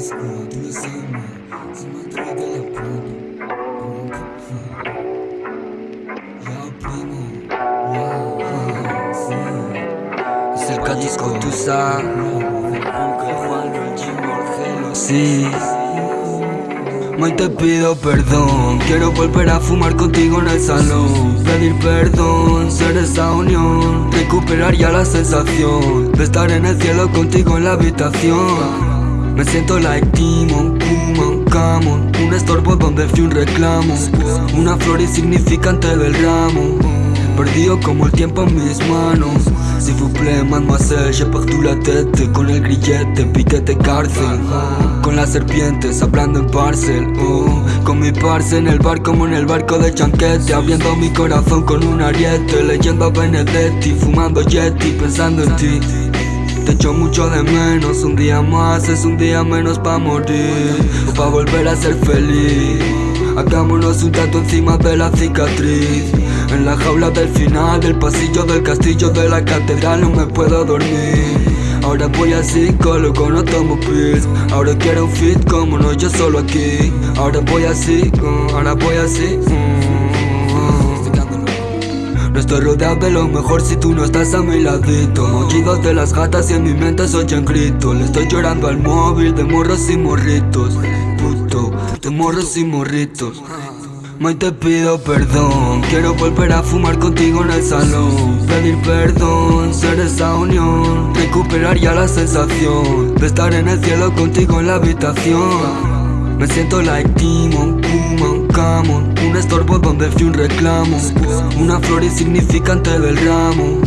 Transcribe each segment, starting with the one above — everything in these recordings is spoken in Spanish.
Se me atrae de la tú sabes. Aunque sí. Hoy te pido perdón, quiero volver a fumar contigo en el salón Pedir perdón, ser esa unión Recuperar ya la sensación De estar en el cielo contigo en la habitación Me siento like Timon, Kuman, Camon Un estorbo donde fui un reclamo. Una flor insignificante del ramo. Perdido como el tiempo en mis manos. Si vous plaît, mademoiselle, j'ai perdu la tête Con el grillete, piquete, cárcel. Con las serpientes, hablando en parcel. Oh. Con mi parce en el bar como en el barco de chanquete. Abriendo mi corazón con un ariete Leyendo a Benedetti, fumando Yeti, pensando en ti te echo mucho de menos, un día más es un día menos pa' morir O pa' volver a ser feliz. Hagámonos un tato encima de la cicatriz. En la jaula del final, del pasillo del castillo de la catedral no me puedo dormir. Ahora voy al psicólogo, no tomo pills Ahora quiero un fit como no yo solo aquí. Ahora voy así, uh, ahora voy así no estoy rodeado de lo mejor si tú no estás a mi ladito. Mochidos de las gatas y en mi mente soy en grito Le estoy llorando al móvil de morros y morritos. Puto, de morros y morritos. Hoy te pido perdón, quiero volver a fumar contigo en el salón. Pedir perdón, ser esa unión. Recuperar ya la sensación De estar en el cielo contigo en la habitación Me siento like Timon, Kuman, Camon Un estorbo donde fui un reclamo. Una flor insignificante del ramo.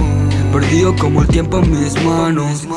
Perdido como el tiempo en mis manos